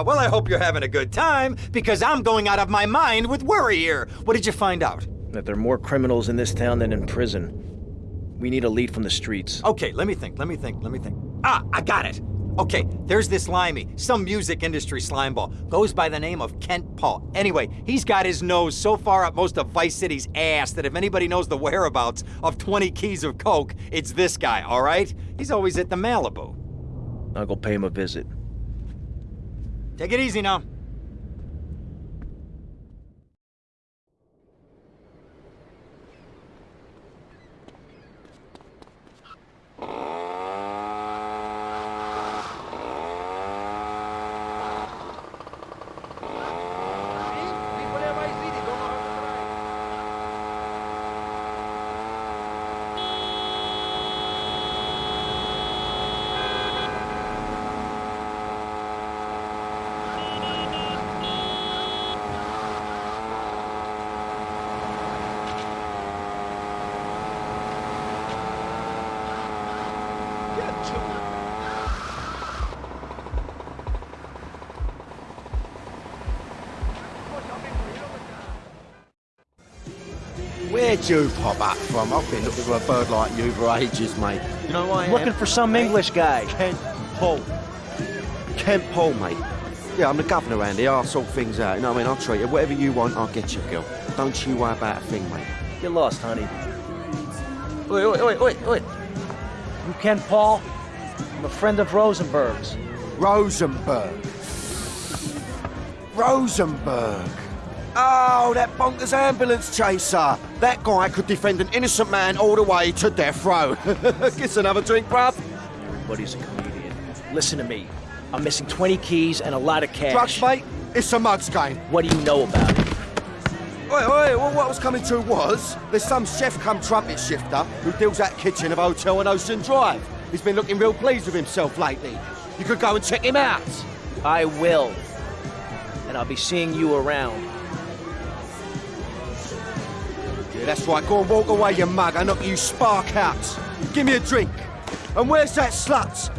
Yeah, well, I hope you're having a good time, because I'm going out of my mind with worry here. What did you find out? That there are more criminals in this town than in prison. We need a lead from the streets. Okay, let me think, let me think, let me think. Ah, I got it! Okay, there's this limey, some music industry slimeball. Goes by the name of Kent Paul. Anyway, he's got his nose so far up most of Vice City's ass that if anybody knows the whereabouts of 20 keys of coke, it's this guy, all right? He's always at the Malibu. I'll go pay him a visit. Take it easy now. Where'd you pop up from? I've been looking for a bird like you for ages, mate. You know why Looking am? for some? English guy. Kent Paul. Kent Paul, mate. Yeah, I'm the governor around here. I'll sort things out. You know what I mean? I'll treat you. Whatever you want, I'll get you, girl. Don't you worry about a thing, mate. Get lost, honey. Wait, wait, wait, wait, wait. You Ken Paul? I'm a friend of Rosenberg's. Rosenberg. Rosenberg. Oh, that bonkers ambulance chaser. That guy could defend an innocent man all the way to death row. Get another drink, bruv. Everybody's a comedian. Listen to me. I'm missing 20 keys and a lot of cash. Drugs, mate. It's a mugs game. What do you know about it? Wait, wait, well, what I was coming to was, there's some chef come trumpet shifter who deals at kitchen of hotel on Ocean Drive. He's been looking real pleased with himself lately. You could go and check him out. I will. And I'll be seeing you around. That's right. Go and walk away, you mug. I knock you spark out. Give me a drink. And where's that slut?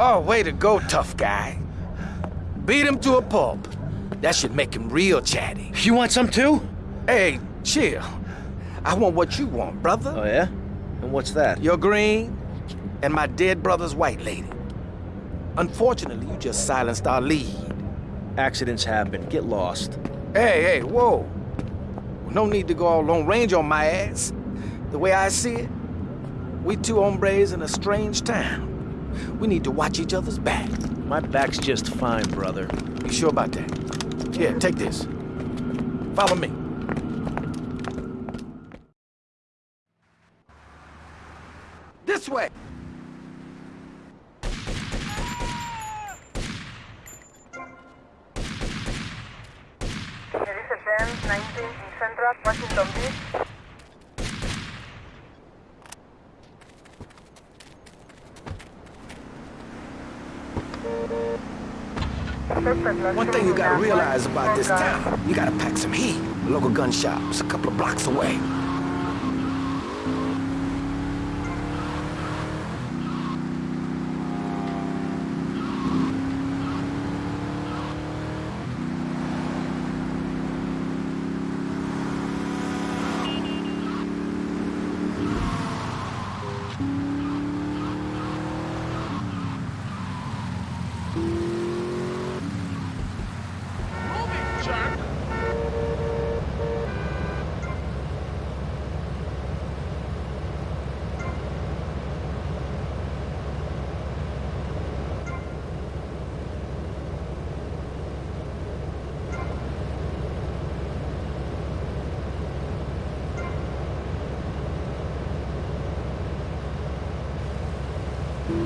Oh, way to go, tough guy. Beat him to a pulp. That should make him real chatty. You want some too? Hey, chill. I want what you want, brother. Oh, yeah? And what's that? Your green and my dead brother's white lady. Unfortunately, you just silenced our lead. Accidents happen. Get lost. Hey, hey, whoa. No need to go all Lone Ranger on my ass. The way I see it, we two hombres in a strange town. We need to watch each other's back. My back's just fine, brother. You sure about that? Here, take this. Follow me. This way. Mercedes-Benz 19 in Central Washington Beach. One thing you gotta realize about this town, you gotta pack some heat. Local gun shop's a couple of blocks away. Easy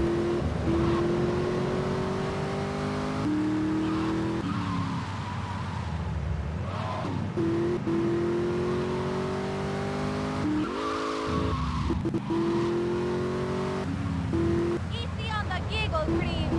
on the giggle cream.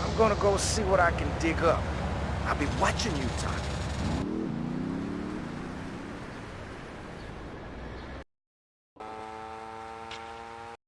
I'm gonna go see what I can dig up. I'll be watching you, Tommy.